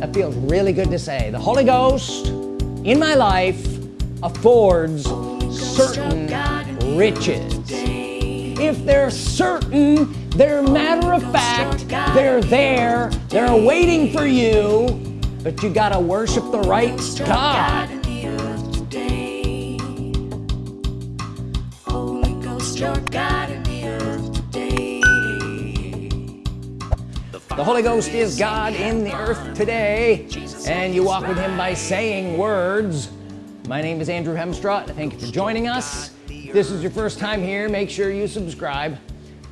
that feels really good to say the Holy Ghost in my life affords certain riches. If they're certain they're matter of fact they're there they're waiting for you but you gotta worship the right God the Holy Ghost is God in the earth today and you walk with him by saying words. My name is Andrew Hemstrut thank you for joining us. If this is your first time here make sure you subscribe.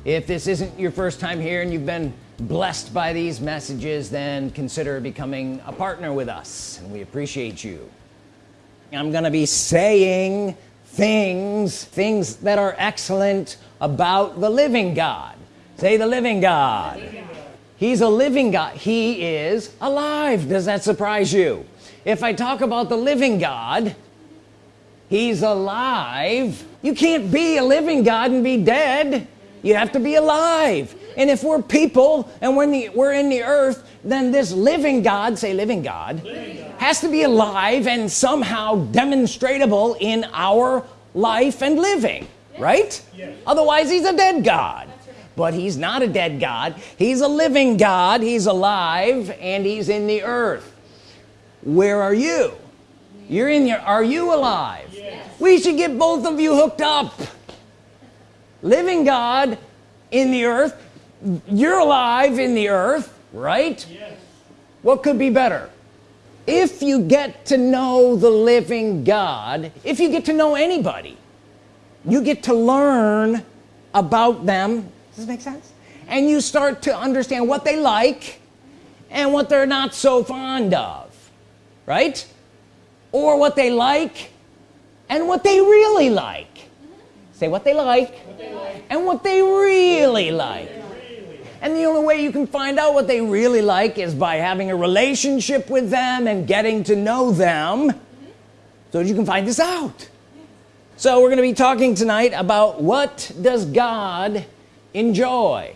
If this isn't your first time here and you've been blessed by these messages then consider becoming a partner with us and we appreciate you. I'm gonna be saying things things that are excellent about the living God. Say the living God he's a living God he is alive does that surprise you if I talk about the living God he's alive you can't be a living God and be dead you have to be alive and if we're people and when the, we're in the earth then this living God say living God, living God, has to be alive and somehow demonstratable in our life and living yes. right yes. otherwise he's a dead God. But he's not a dead God. He's a living God. He's alive and he's in the earth. Where are you? You're in here are you alive? Yes. we should get both of you hooked up. Living God in the earth. You're alive in the earth right? Yes. what could be better? If you get to know the living God if you get to know anybody you get to learn about them does this make sense? And you start to understand what they like and what they're not so fond of right? Or what they like and what they really like. Say what they like, what they like. and what they really like. And the only way you can find out what they really like is by having a relationship with them and getting to know them so you can find this out. So we're gonna be talking tonight about what does God enjoy.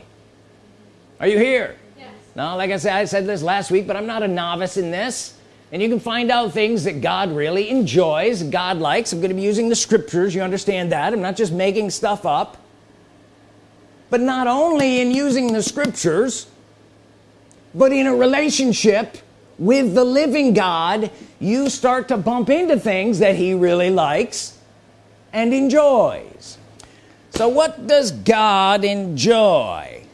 Are you here? Yes. now like I said I said this last week but I'm not a novice in this. And you can find out things that God really enjoys God likes. I'm gonna be using the scriptures you understand that. I'm not just making stuff up. But not only in using the scriptures but in a relationship with the living God you start to bump into things that he really likes and enjoys so what does God enjoy?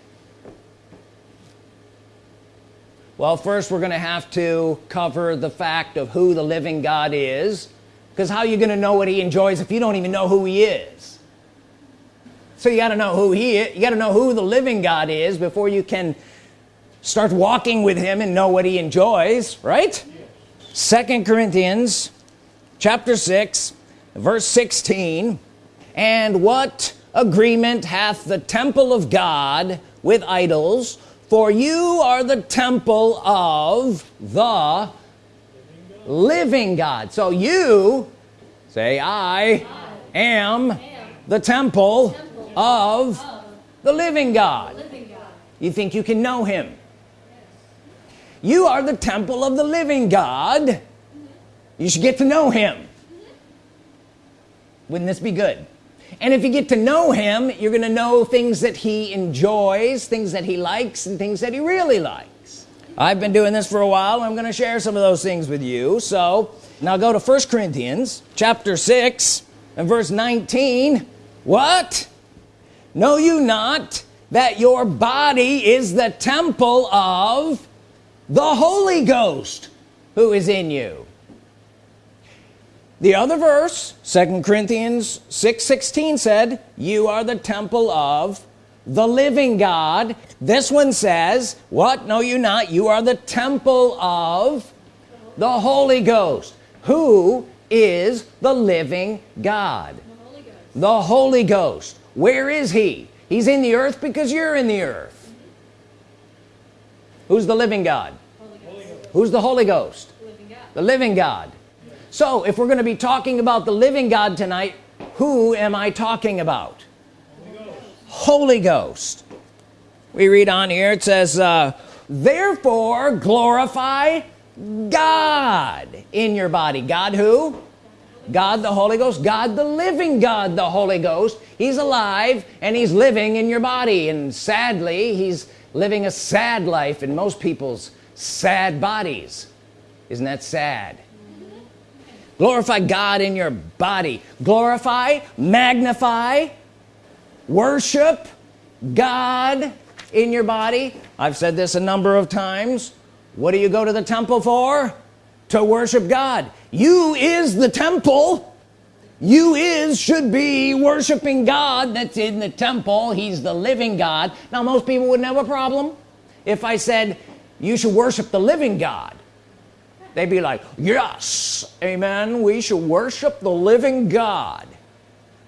Well first we're gonna have to cover the fact of who the living God is because how are you gonna know what he enjoys if you don't even know who he is? So you got to know who he is you got to know who the living God is before you can start walking with him and know what he enjoys right? Second Corinthians chapter 6 verse 16 and what agreement hath the temple of God with idols for you are the temple of the living God. So you say I, I am, am the temple, temple of the living God. You think you can know him? You are the temple of the living God. You should get to know him. Wouldn't this be good and if you get to know him you're gonna know things that he enjoys things that he likes and things that he really likes. I've been doing this for a while I'm gonna share some of those things with you. So now go to first Corinthians chapter 6 and verse 19 what? Know you not that your body is the temple of the Holy Ghost who is in you the other verse second Corinthians 6 16 said you are the temple of the living God. This one says what? Know you not. You are the temple of the Holy Ghost. Who is the living God? The Holy Ghost, the Holy Ghost where is he? He's in the earth because you're in the earth. Who's the living God? Who's the Holy Ghost? Living God, the living God so if we're going to be talking about the living God tonight who am I talking about? Holy Ghost, Holy Ghost. we read on here it says uh, therefore glorify God in your body. God who? God the Holy Ghost. God the living God the Holy Ghost. He's alive and he's living in your body. And sadly he's living a sad life in most people's sad bodies. Isn't that sad glorify God in your body. Glorify magnify worship God in your body. I've said this a number of times. What do you go to the temple for? To worship God. You is the temple. You is should be worshiping God that's in the temple. He's the living God. Now most people wouldn't have a problem if I said you should worship the living God they'd be like yes amen we should worship the living God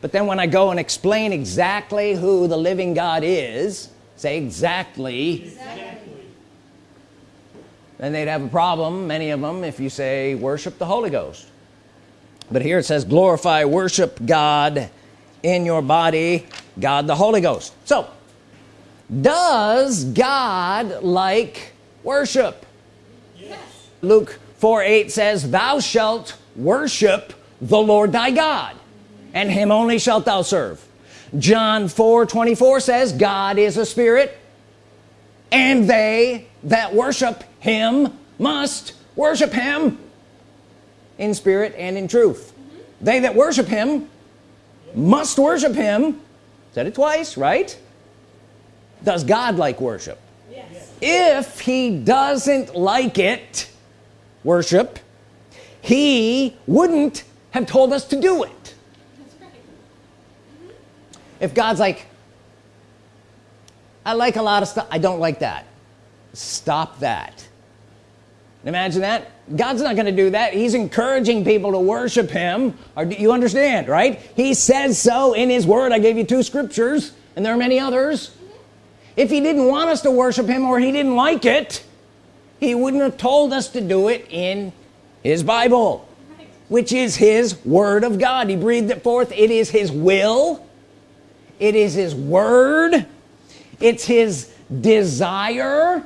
but then when I go and explain exactly who the living God is say exactly, exactly. then they'd have a problem many of them if you say worship the Holy Ghost but here it says glorify worship God in your body God the Holy Ghost so does God like worship yes. Luke 4 8 says thou shalt worship the Lord thy God and him only shalt thou serve. John 4 24 says God is a spirit and they that worship him must worship him in spirit and in truth. They that worship him must worship him. Said it twice right? Does God like worship? Yes. if he doesn't like it worship he wouldn't have told us to do it. If God's like I like a lot of stuff I don't like that. Stop that. Imagine that. God's not gonna do that. He's encouraging people to worship him. Or do you understand right? He says so in his word. I gave you two scriptures and there are many others. If he didn't want us to worship him or he didn't like it he wouldn't have told us to do it in his Bible which is his Word of God. He breathed it forth. It is his will. It is his word. It's his desire.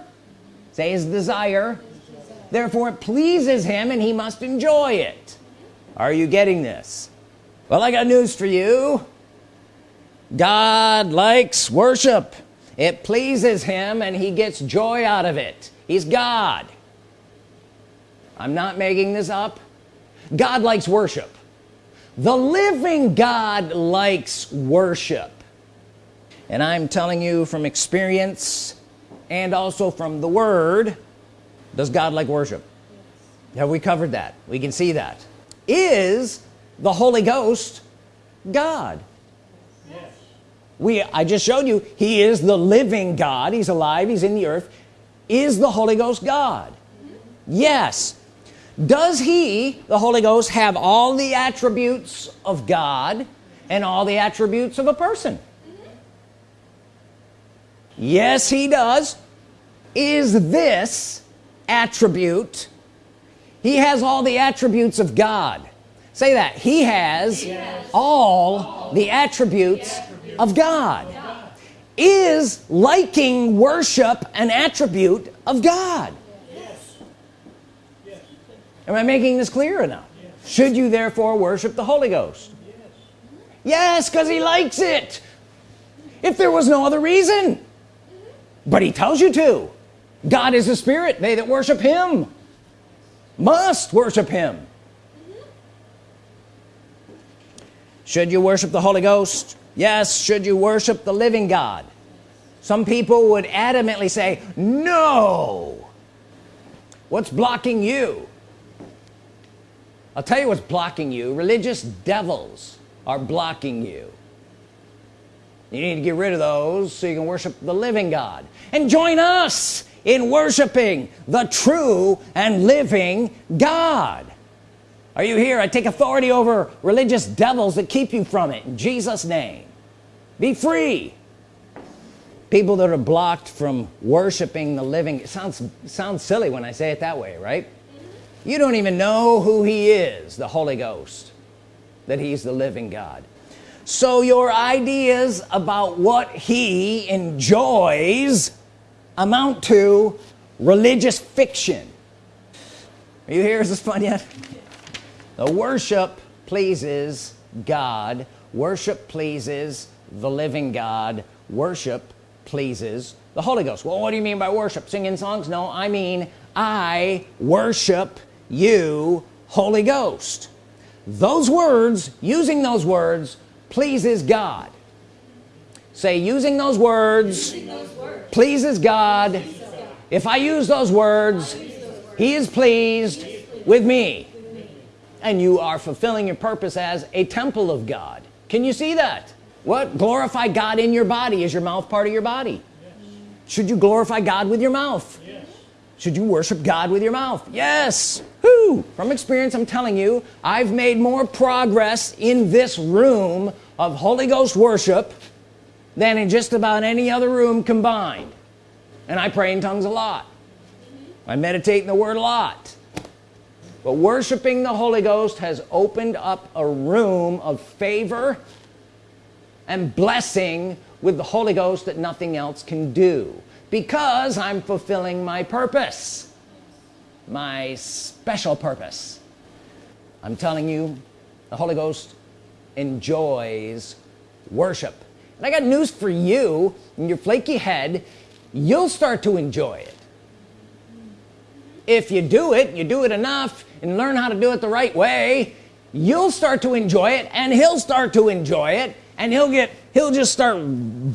Say his desire. Therefore it pleases him and he must enjoy it. Are you getting this? Well I got news for you. God likes worship. It pleases him and he gets joy out of it he's God. I'm not making this up. God likes worship. The living God likes worship. And I'm telling you from experience and also from the Word does God like worship? Yes. have we covered that? We can see that. Is the Holy Ghost God? Yes. we I just showed you he is the living God. He's alive he's in the earth is the Holy Ghost God. Yes. Does he the Holy Ghost have all the attributes of God and all the attributes of a person? Yes he does. Is this attribute he has all the attributes of God. Say that. He has, he has all, all the attributes, the attributes of God. Is liking worship an attribute of God? Yes. Yes. am I making this clear enough yes. should you therefore worship the Holy Ghost? Yes. Because he likes it. If there was no other reason. But he tells you to. God is a spirit. They that worship him must worship him. Mm-hmm. Should you worship the Holy Ghost yes should you worship the living God? Some people would adamantly say no. What's blocking you? I'll tell you what's blocking you. Religious devils are blocking you. You need to get rid of those so you can worship the living God. And join us in worshiping the true and living God are you here? I take authority over religious devils that keep you from it. In Jesus name. Be free. People that are blocked from worshiping the living. It sounds sounds silly when I say it that way right? You don't even know who he is the Holy Ghost that he's the living God. So your ideas about what he enjoys amount to religious fiction. Are you here? Is this fun yet the worship pleases God worship pleases the living God worship pleases the Holy Ghost well what do you mean by worship singing songs no I mean I worship you Holy Ghost those words using those words pleases God say using those words, using those words. Pleases, God. pleases God if I use those words, use those words. He, is he is pleased with me. And you are fulfilling your purpose as a temple of God. Can you see that? What? Glorify God in your body. Is your mouth part of your body? Yes. should you glorify God with your mouth? Yes. should you worship God with your mouth? Yes. Whew. from experience I'm telling you I've made more progress in this room of Holy Ghost worship than in just about any other room combined. And I pray in tongues a lot. I meditate in the Word a lot but worshiping the Holy Ghost has opened up a room of favor and blessing with the Holy Ghost that nothing else can do. Because I'm fulfilling my purpose. My special purpose. I'm telling you the Holy Ghost enjoys worship. And I got news for you. In your flaky head you'll start to enjoy it if you do it you do it enough and learn how to do it the right way you'll start to enjoy it and he'll start to enjoy it and he'll get he'll just start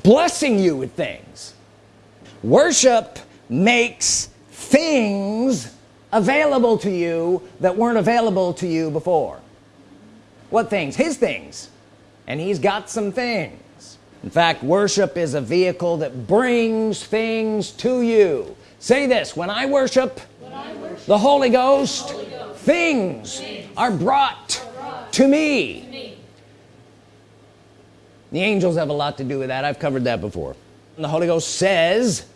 blessing you with things. Worship makes things available to you that weren't available to you before. What things? His things. And he's got some things. In fact worship is a vehicle that brings things to you. Say this when I worship, the, Holy Ghost, the Holy Ghost, things, are, brought to, me. the angels have a lot to do with that I've covered that before and the Holy Ghost says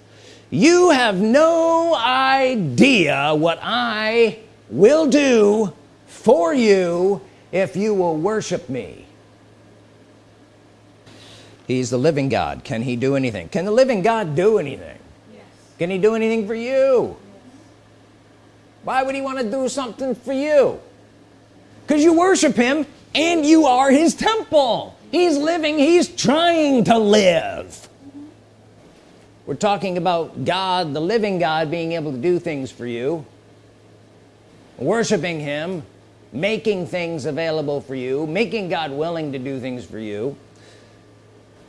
you have no idea what I will do for you if you will worship me he's the living God can he do anything can the living God do anything yes. can he do anything for you. Why would he want to do something for you? Because you worship him and you are his temple. He's living he's trying to live. We're talking about God the living God being able to do things for you. Worshiping him making things available for you making God willing to do things for you.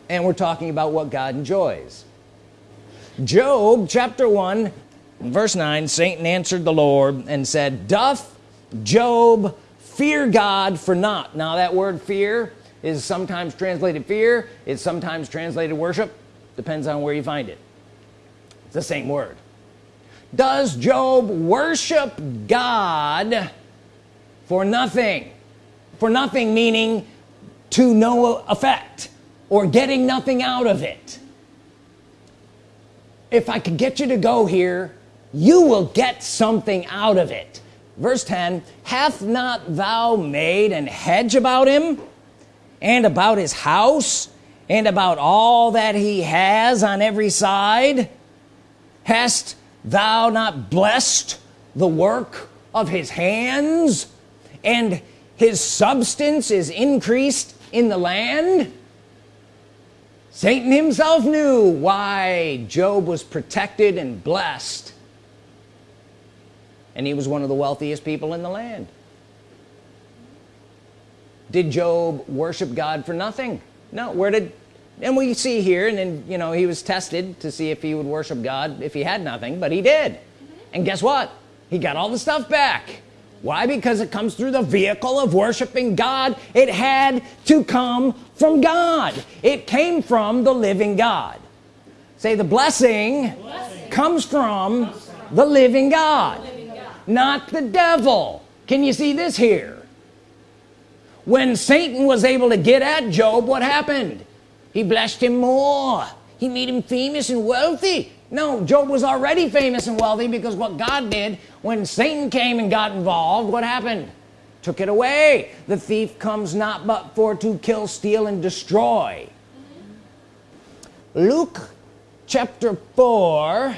And we're talking about what God enjoys. Job chapter 1 verse 9 Satan answered the Lord and said doth Job fear God for naught now that word fear is sometimes translated fear it's sometimes translated worship depends on where you find it. It's the same word. Does Job worship God for nothing? For nothing meaning to no effect or getting nothing out of it. If I could get you to go here you will get something out of it. Verse 10 hath not thou made an hedge about him and about his house and about all that he has on every side? Hast thou not blessed the work of his hands and his substance is increased in the land? Satan himself knew why Job was protected and blessed and he was one of the wealthiest people in the land. Did Job worship God for nothing? No. Where did and we see here and then you know he was tested to see if he would worship God if he had nothing but he did. And guess what? He got all the stuff back. Why? Because it comes through the vehicle of worshiping God. It had to come from God. It came from the living God. Say the blessing, blessing. Comes, from comes from the living God, the living God not the devil. Can you see this here? When Satan was able to get at Job what happened? He blessed him more. He made him famous and wealthy. No Job was already famous and wealthy because what God did when Satan came and got involved what happened? Took it away. The thief comes not but for to kill steal and destroy. Luke chapter 4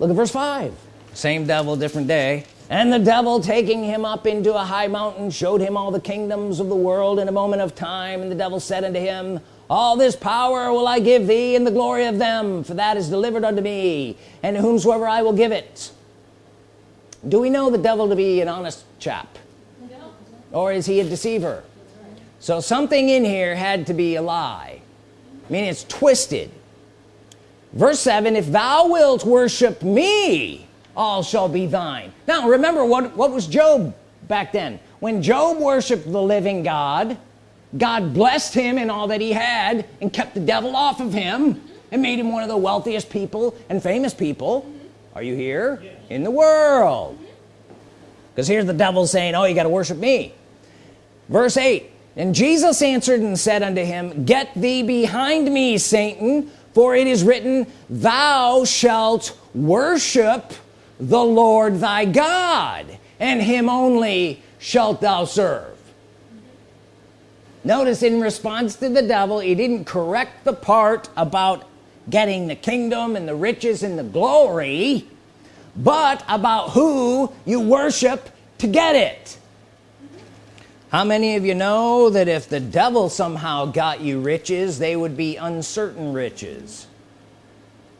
look at verse 5 same devil different day. And the devil taking him up into a high mountain showed him all the kingdoms of the world in a moment of time. And the devil said unto him all this power will I give thee and the glory of them for that is delivered unto me and to whomsoever I will give it. Do we know the devil to be an honest chap? Or is he a deceiver? So something in here had to be a lie. I mean it's twisted. Verse 7 if thou wilt worship me all shall be thine. Now remember what what was Job back then? When Job worshiped the living God God blessed him in all that he had and kept the devil off of him and made him one of the wealthiest people and famous people. Are you here? Yes. in the world. Because here's the devil saying oh you got to worship me. Verse 8 and Jesus answered and said unto him get thee behind me Satan for it is written thou shalt worship the Lord thy God and him only shalt thou serve. Notice in response to the devil he didn't correct the part about getting the kingdom and the riches and the glory but about who you worship to get it. How many of you know that if the devil somehow got you riches they would be uncertain riches?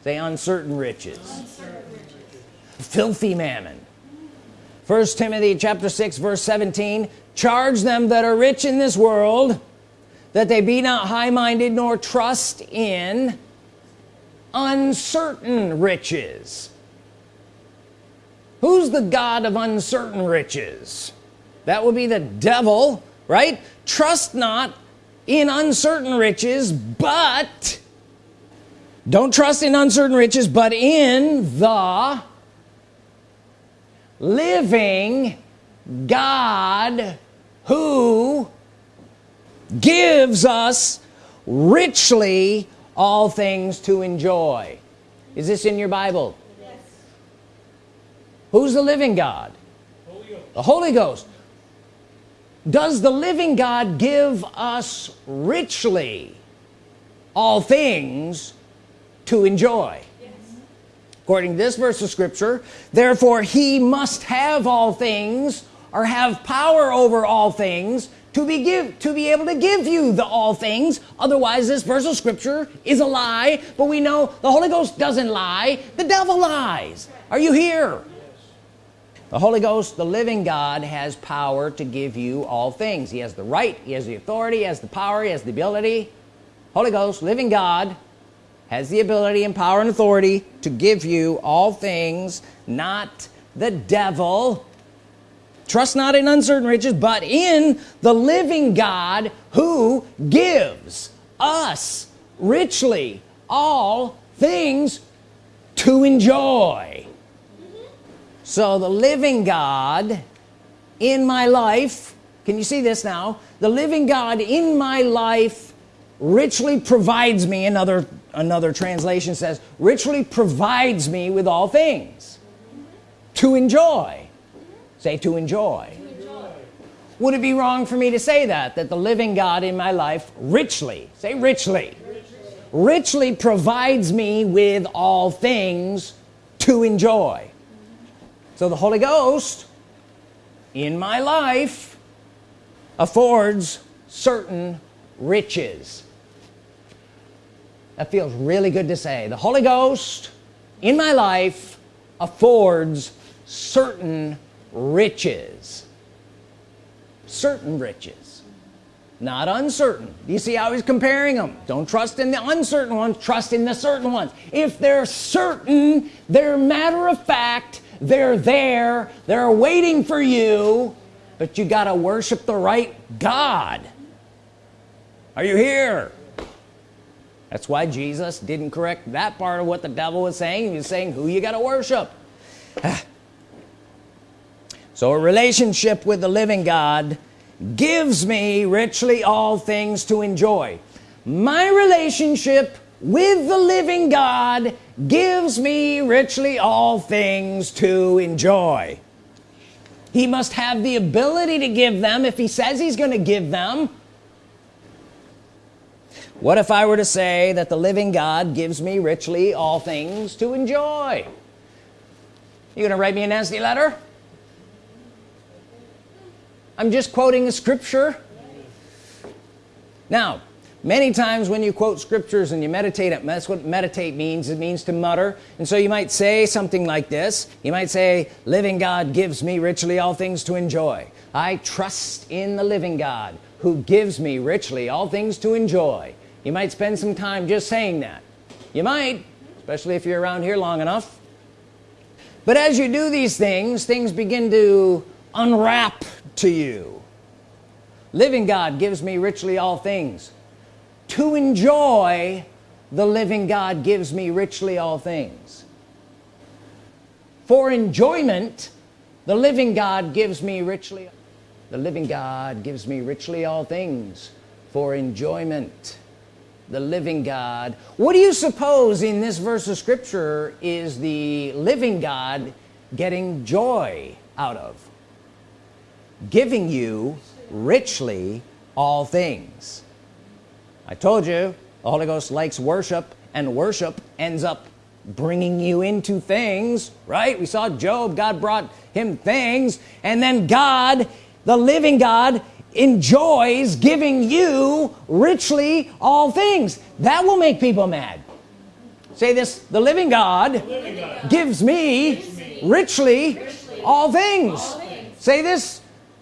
Say uncertain riches, uncertain riches. Filthy mammon. First Timothy chapter 6 verse 17 charge them that are rich in this world that they be not high-minded nor trust in uncertain riches. Who's the God of uncertain riches? That would be the devil right? Trust not in uncertain riches but don't trust in uncertain riches but in the living God who gives us richly all things to enjoy. Is this in your Bible? Yes. who's the living God? Holy the Holy Ghost. Does the living God give us richly all things to enjoy. According to this verse of scripture therefore he must have all things or have power over all things to be give to be able to give you the all things. Otherwise this verse of scripture is a lie but we know the Holy Ghost doesn't lie. The devil lies. Are you here? The Holy Ghost the living God has power to give you all things. He has the right he has the authority he has the power he has the ability. Holy Ghost living God has the ability and power and authority to give you all things not the devil. Trust not in uncertain riches but in the living God who gives us richly all things to enjoy. So the living God in my life can you see this now? The living God in my life richly provides me another another translation says richly provides me with all things to enjoy. Say to enjoy. to enjoy. Would it be wrong for me to say that that the living God in my life richly say richly richly, richly provides me with all things to enjoy? So the Holy Ghost in my life affords certain riches that feels really good to say. The Holy Ghost in my life affords certain riches. Certain riches. Not uncertain. You see how he's comparing them don't trust in the uncertain ones trust in the certain ones. If they're certain they're matter of fact they're there they're waiting for you but you got to worship the right God. Are you here that's why Jesus didn't correct that part of what the devil was saying. He was saying who you got to worship? So a relationship with the living God gives me richly all things to enjoy. My relationship with the living God gives me richly all things to enjoy. He must have the ability to give them. If he says he's going to give them what if I were to say that the living God gives me richly all things to enjoy? You gonna write me a nasty letter? I'm just quoting a scripture. Now many times when you quote scriptures and you meditate it that's what meditate means. It means to mutter. And so you might say something like this. You might say living God gives me richly all things to enjoy. I trust in the living God who gives me richly all things to enjoy you might spend some time just saying that. You might especially if you're around here long enough. But as you do these things things begin to unwrap to you. Living God gives me richly all things. To enjoy the living God gives me richly all things. For enjoyment the living God gives me richly the living God gives me richly all things. For enjoyment the living God. What do you suppose in this verse of Scripture is the living God getting joy out of? Giving you richly all things. I told you the Holy Ghost likes worship and worship ends up bringing you into things right? We saw Job God brought him things and then God the living God enjoys giving you richly all things that will make people mad say this the living God, the living God gives, me gives me richly, richly all, things. all things say this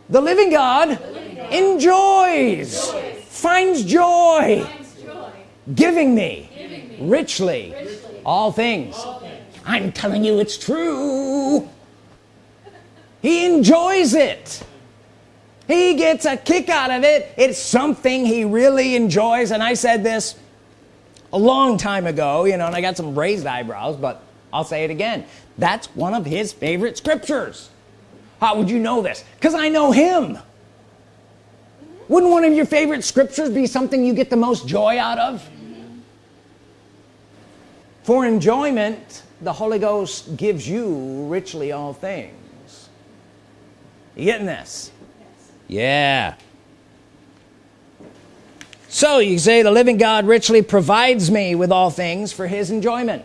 the living God, the living God enjoys, enjoys finds joy, finds joy giving, me giving me richly, richly all, things. all things I'm telling you it's true he enjoys it he gets a kick out of it. It's something he really enjoys. And I said this a long time ago you know and I got some raised eyebrows but I'll say it again. That's one of his favorite scriptures. How would you know this? Because I know him. Wouldn't one of your favorite scriptures be something you get the most joy out of? For enjoyment the Holy Ghost gives you richly all things. You getting this. Yeah. So you say the living God richly provides me with all things for his enjoyment.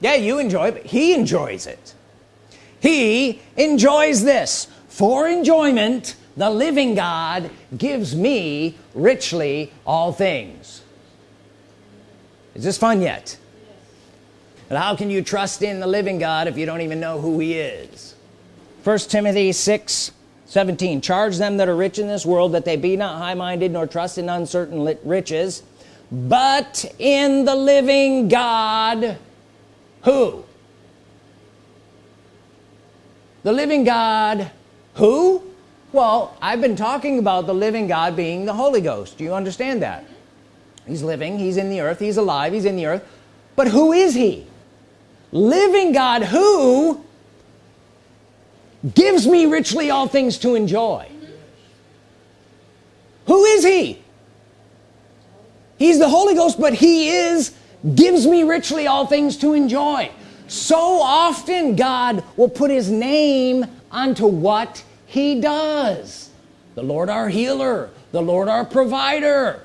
Yeah you enjoy it he enjoys it. He enjoys this. For enjoyment the living God gives me richly all things. Is this fun yet? But how can you trust in the living God if you don't even know who he is? First Timothy 6 17 charge them that are rich in this world that they be not high-minded nor trust in uncertain riches but in the living God who? The living God who? Well I've been talking about the living God being the Holy Ghost. Do you understand that? He's living he's in the earth he's alive he's in the earth. But who is he? Living God who gives me richly all things to enjoy. Who is he? He's the Holy Ghost but he is gives me richly all things to enjoy. So often God will put his name onto what he does. The Lord our healer the Lord our provider.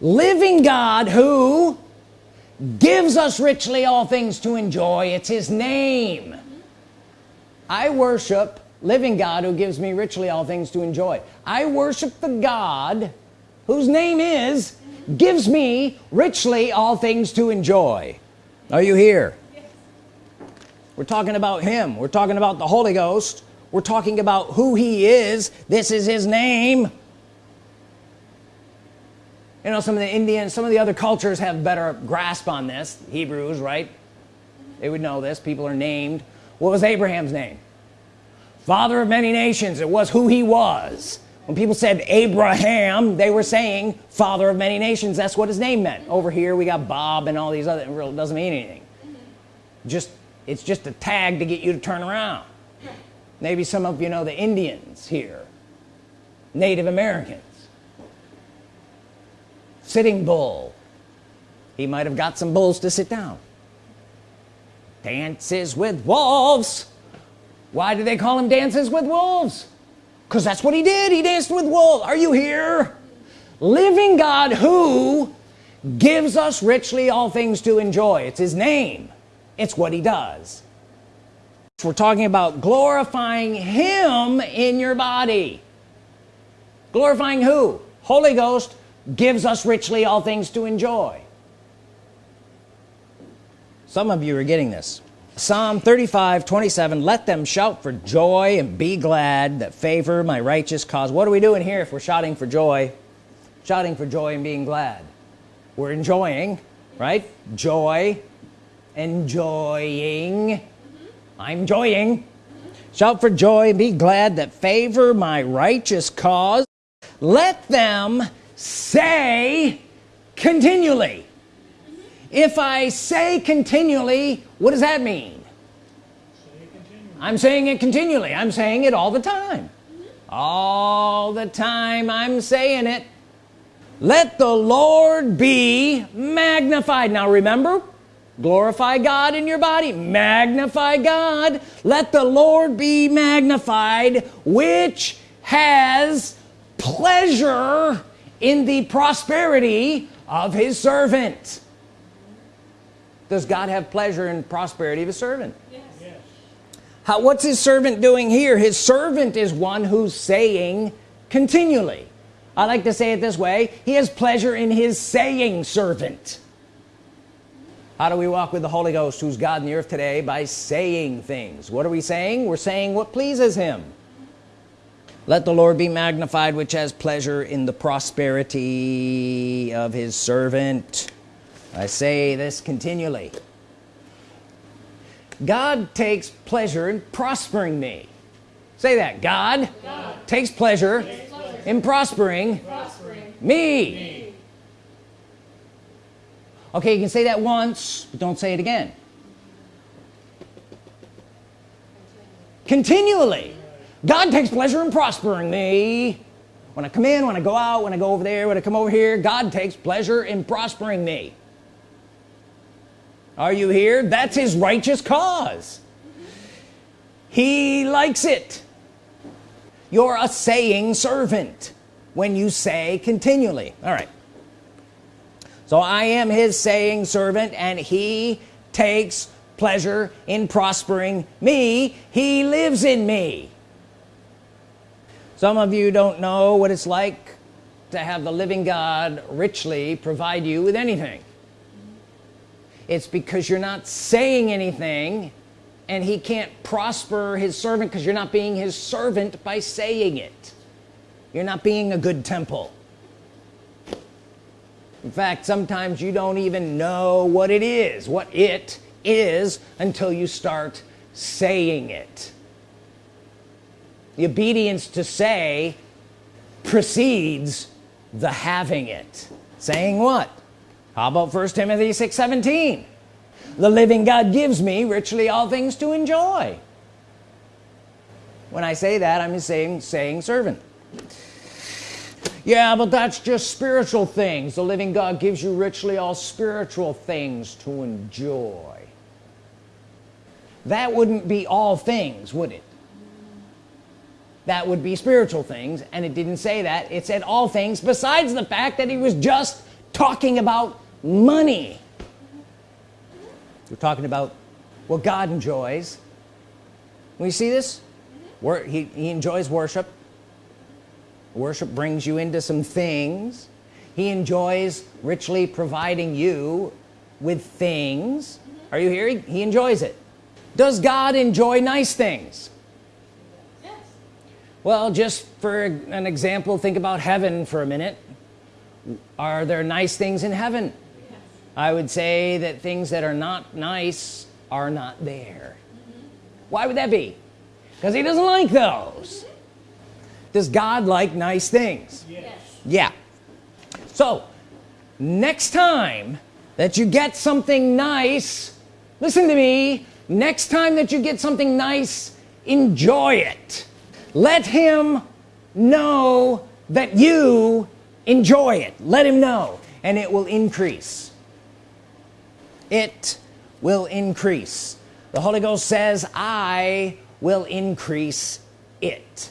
Living God who gives us richly all things to enjoy it's his name I worship living God who gives me richly all things to enjoy. I worship the God whose name is gives me richly all things to enjoy. Are you here? We're talking about him. We're talking about the Holy Ghost. We're talking about who he is. This is his name. You know some of the Indians some of the other cultures have better grasp on this. Hebrews right? They would know this. People are named what was Abraham's name? Father of many nations. It was who he was. When people said Abraham they were saying father of many nations. That's what his name meant. Over here we got Bob and all these other it doesn't mean anything. Just it's just a tag to get you to turn around. Maybe some of you know the Indians here. Native Americans. Sitting Bull. He might have got some bulls to sit down dances with wolves. Why do they call him dances with wolves? Because that's what he did. He danced with wolves. Are you here? Living God who gives us richly all things to enjoy. It's his name. It's what he does. We're talking about glorifying him in your body. Glorifying who? Holy Ghost gives us richly all things to enjoy some of you are getting this. Psalm 35 27 let them shout for joy and be glad that favor my righteous cause. What are we doing here if we're shouting for joy? Shouting for joy and being glad. We're enjoying right? Joy. Enjoying. I'm enjoying. Shout for joy and be glad that favor my righteous cause. Let them say continually if I say continually what does that mean? I'm saying it continually. I'm saying it all the time. All the time I'm saying it. Let the Lord be magnified. Now remember glorify God in your body magnify God. Let the Lord be magnified which has pleasure in the prosperity of his servant does God have pleasure in prosperity of his servant? Yes. Yes. How, what's his servant doing here? His servant is one who's saying continually. I like to say it this way. He has pleasure in his saying servant. How do we walk with the Holy Ghost who's God in the earth today by saying things? What are we saying? We're saying what pleases him. Let the Lord be magnified which has pleasure in the prosperity of his servant I say this continually. God takes pleasure in prospering me. Say that. God, God takes, pleasure pleasure in prospering, prospering me. me. Okay you can say that once but don't say it again. Continually. God takes pleasure in prospering me. When I come in when I go out when I go over there when I come over here God takes pleasure in prospering me are you here? That's his righteous cause. He likes it. You're a saying servant when you say continually. All right. So I am his saying servant and he takes pleasure in prospering me. He lives in me. Some of you don't know what it's like to have the living God richly provide you with anything it's because you're not saying anything and he can't prosper his servant because you're not being his servant by saying it. You're not being a good temple. In fact sometimes you don't even know what it is what it is until you start saying it. The obedience to say precedes the having it. Saying what how about first Timothy 6 17 the living God gives me richly all things to enjoy. When I say that I'm saying saying servant. Yeah but that's just spiritual things. The living God gives you richly all spiritual things to enjoy. That wouldn't be all things would it? That would be spiritual things and it didn't say that. It said all things besides the fact that he was just talking about money. We're talking about what God enjoys. We see this where he, he enjoys worship. Worship brings you into some things. He enjoys richly providing you with things. Are you hearing? He enjoys it. Does God enjoy nice things? Yes. well just for an example think about heaven for a minute. Are there nice things in heaven. I would say that things that are not nice are not there. Why would that be? Because he doesn't like those. Does God like nice things? Yes. yeah. So next time that you get something nice listen to me next time that you get something nice enjoy it. Let him know that you enjoy it. Let him know and it will increase it will increase. The Holy Ghost says I will increase it.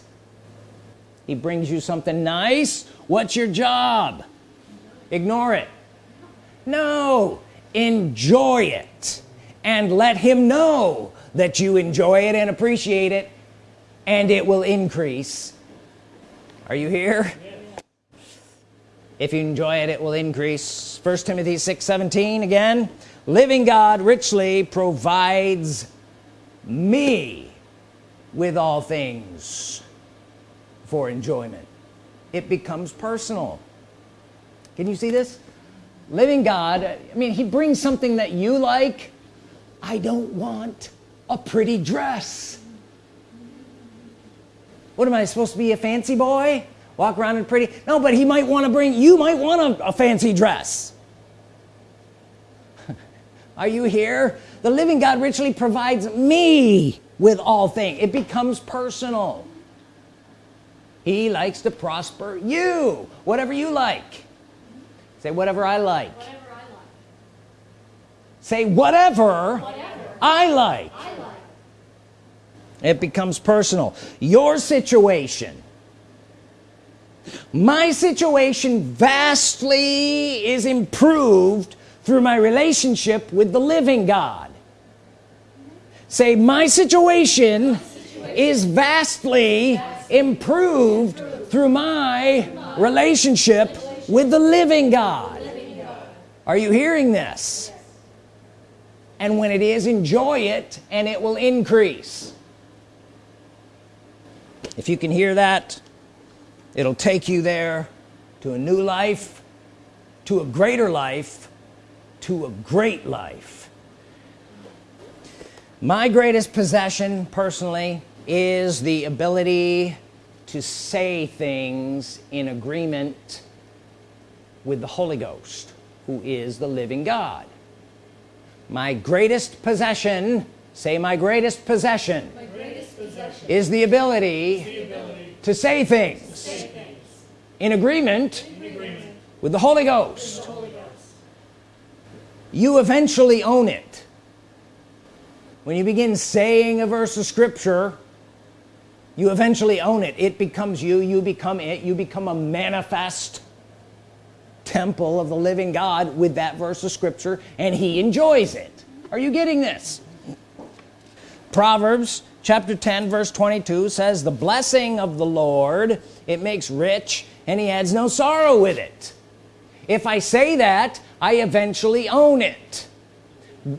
He brings you something nice. What's your job? Ignore it. No enjoy it and let him know that you enjoy it and appreciate it and it will increase. Are you here? If you enjoy it it will increase. First Timothy 6 17 again living God richly provides me with all things for enjoyment. It becomes personal. Can you see this? Living God I mean he brings something that you like. I don't want a pretty dress. What am I supposed to be a fancy boy? Walk around in pretty? No but he might want to bring you might want a, a fancy dress are you here? The living God richly provides me with all things. It becomes personal. He likes to prosper you. Whatever you like. Say whatever I like, whatever I like. say whatever, whatever. I, like. I like. It becomes personal. Your situation. My situation vastly is improved through my relationship with the living God. Say my situation, is vastly, improved, through my, relationship, with the living God. Are you hearing this? And when it is enjoy it and it will increase. If you can hear that it'll take you there to a new life to a greater life to a great life my greatest possession personally is the ability to say things in agreement with the Holy Ghost who is the living God my greatest possession say my greatest possession, my greatest possession is the ability, the ability to, say to say things in, agreement in agreement with the Holy Ghost. You eventually own it. When you begin saying a verse of Scripture you eventually own it. It becomes you you become it you become a manifest temple of the living God with that verse of Scripture and he enjoys it. Are you getting this? Proverbs chapter 10 verse 22 says the blessing of the Lord it makes rich and he adds no sorrow with it. If I say that I eventually own it.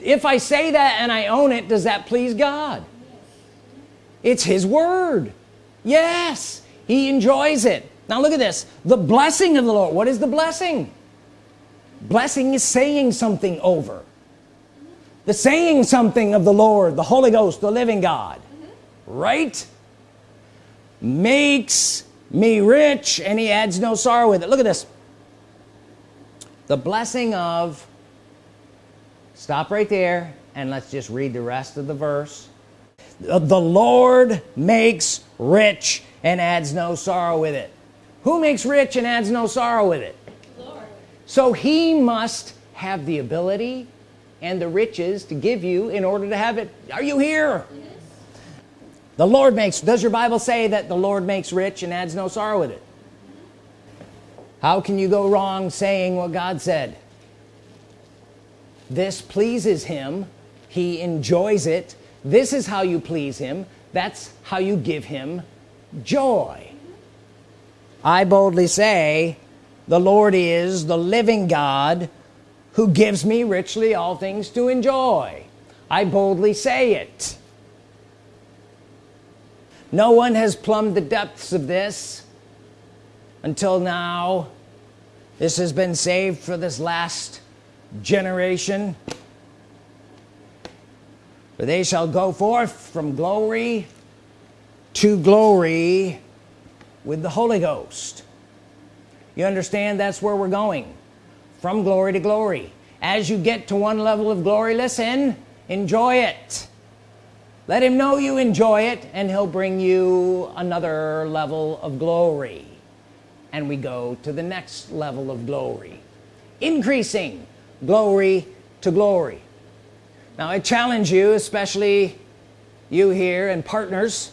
If I say that and I own it does that please God? It's his word. Yes he enjoys it. Now look at this. The blessing of the Lord. What is the blessing? Blessing is saying something over. The saying something of the Lord the Holy Ghost the living God. Right? Makes me rich and he adds no sorrow with it. Look at this the blessing of stop right there and let's just read the rest of the verse. The Lord makes rich and adds no sorrow with it. Who makes rich and adds no sorrow with it? Lord. so he must have the ability and the riches to give you in order to have it. Are you here? Yes. the Lord makes does your Bible say that the Lord makes rich and adds no sorrow with it how can you go wrong saying what God said? This pleases him. He enjoys it. This is how you please him. That's how you give him joy. I boldly say the Lord is the living God who gives me richly all things to enjoy. I boldly say it. No one has plumbed the depths of this until now this has been saved for this last generation. For they shall go forth from glory to glory with the Holy Ghost. You understand that's where we're going. From glory to glory. As you get to one level of glory listen enjoy it. Let him know you enjoy it and he'll bring you another level of glory and we go to the next level of glory. Increasing glory to glory. Now I challenge you especially you here and partners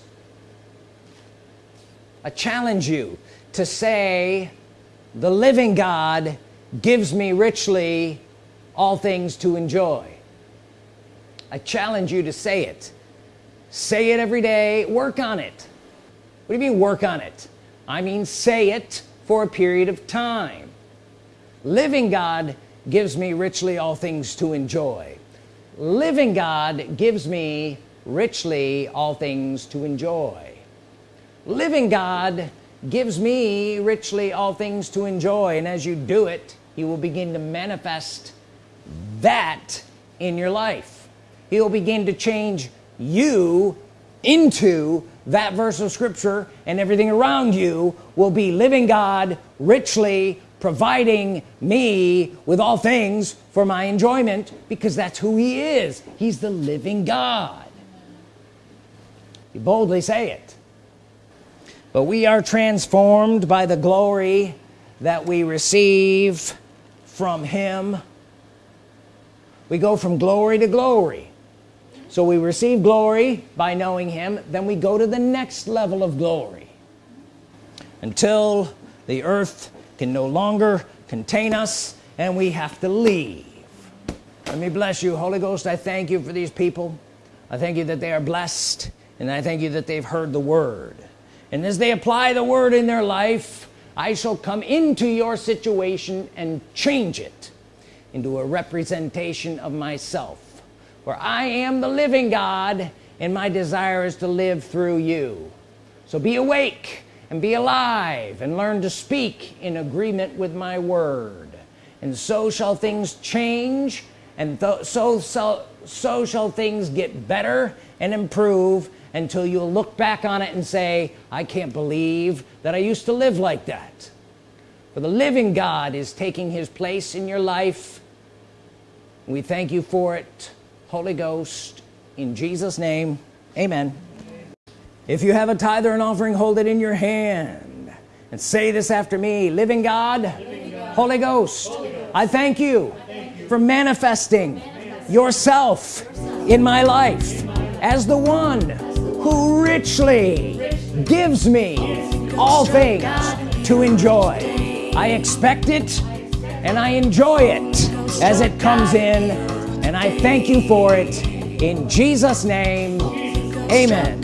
I challenge you to say the living God gives me richly all things to enjoy. I challenge you to say it. Say it every day. Work on it. What do you mean work on it? I mean say it for a period of time. Living God gives me richly all things to enjoy. Living God gives me richly all things to enjoy. Living God gives me richly all things to enjoy and as you do it he will begin to manifest that in your life. He'll begin to change you into that verse of scripture and everything around you will be living God richly providing me with all things for my enjoyment because that's who he is. He's the living God. You boldly say it. But we are transformed by the glory that we receive from him. We go from glory to glory so we receive glory by knowing him then we go to the next level of glory. Until the earth can no longer contain us and we have to leave. Let me bless you. Holy Ghost I thank you for these people. I thank you that they are blessed and I thank you that they've heard the word. And as they apply the word in their life I shall come into your situation and change it into a representation of myself where I am the living God and my desire is to live through you. So be awake and be alive and learn to speak in agreement with my word. And so shall things change and so, so so shall things get better and improve until you'll look back on it and say I can't believe that I used to live like that. For the living God is taking his place in your life. We thank you for it Holy Ghost in Jesus name amen if you have a tithe or an offering hold it in your hand and say this after me living God, living God. Holy, Ghost, Holy Ghost I thank you, I thank you for manifesting, manifesting yourself, yourself in my life in my as the one who richly gives me all things to enjoy I expect it and I enjoy it as it comes in and I thank you for it. In Jesus name amen.